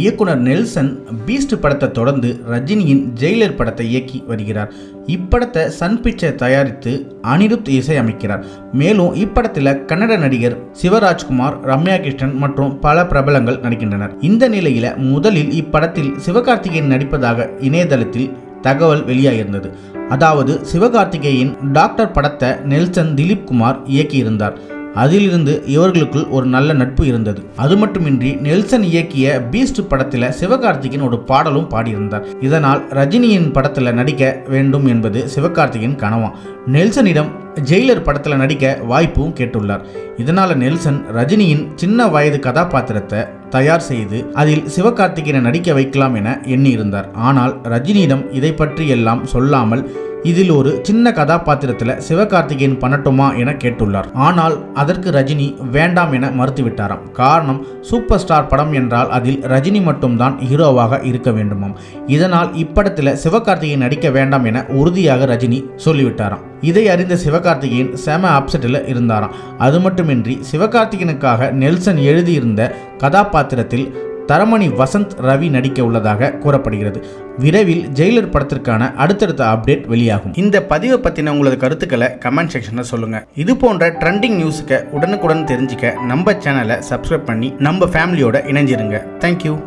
இயக்குனர் Nelson Beast படத்தை தொடர்ந்து ரஜினியின் ஜெயிலர் படத்தை இயக்கி வருகிறார். இப்படத்தை சன் பிக்சர் தயாரித்து அனிருத் இசையமைக்கிறார். மேலும் இப்படத்தில் கன்னட நடிகர் சிவராஜ்குமார் ரம்யா கிருஷ்ணன் மற்றும் பல பிரபலங்கள் நடிக்கின்றனர். இந்த நிலையில் முதலில் இப்படத்தில் சிவகார்த்திகேயன் நடிப்பதாக இணையதளத்தில் தகவல் வெளியாகியிருந்தது. அதாவது சிவகார்த்திகேயன் டாக்டர் படத்தை நெல்சன் திலீப் குமார் இயக்கியிருந்தார். அதிலிருந்து இவர்களுக்குள் ஒரு நல்ல நட்பு இருந்தது. அது மட்டுமின்றி நெல்சன் இயக்கிய பீஸ்ட் படத்தில் சிவகார்த்திகேயன் ஒரு பாடலும் பாடியிருந்தார். இதனால் ரஜினியின் படத்தில் நடிக்க வேண்டும் என்பது சிவகார்த்திகேயன் கனவா நெல்சனிடம் ஜெயிலர் படத்தில் நடிக்க வாய்ப்பும் கேட்டுள்ளார். இதனால் நெல்சன் ரஜினியின் சின்ன வயது கதாபாத்திரத்தை தயார் செய்து அதில் சிவகார்த்திகேயனை நடிக்க வைக்கலாம் என எண்ணியிருந்தார். ஆனால் ரஜினியிடம் இதை பற்றி எல்லாம் சொல்லாமல் இதில் ஒரு சின்ன கதாபாத்திரத்தில் சிவகார்த்திகேயன் பண்ணட்டுமா என கேட்டுள்ளார். ஆனால் அதற்கு ரஜினி வேண்டாம் என மறுத்துவிட்டாராம். காரணம் சூப்பர் ஸ்டார் படம் என்றால் அதில் ரஜினி மட்டும்தான் ஹீரோவாக இருக்க வேண்டுமாம். இதனால் இப்படத்தில் சிவகார்த்திகேயன் நடிக்க வேண்டாம் என உறுதியாக ரஜினி சொல்லிவிட்டாராம். இதை அறிந்த சிவகார்த்திகேயன் செம அப்செட்டில் இருந்தாராம். அது மட்டுமின்றி சிவகார்த்திகேயனுக்காக நெல்சன் எழுதியிருந்த கதாபாத்திரத்தில் தரமணி வசந்த் ரவி நடிக்க உள்ளதாக கூறப்படுகிறது. விரைவில் ஜெயிலர் படத்திற்கான அடுத்தடுத்த அப்டேட் வெளியாகும். இந்த பதிவை பற்றின உங்களது கருத்துக்களை கமெண்ட் செக்ஷனில் சொல்லுங்கள் இது போன்ற ட்ரெண்டிங் நியூஸுக்கு உடனுக்குடன் தெரிஞ்சுக்க நம்ம சேனலை சப்ஸ்கிரைப் பண்ணி நம்ம ஃபேமிலியோட இணைஞ்சிருங்க. தேங்க்யூ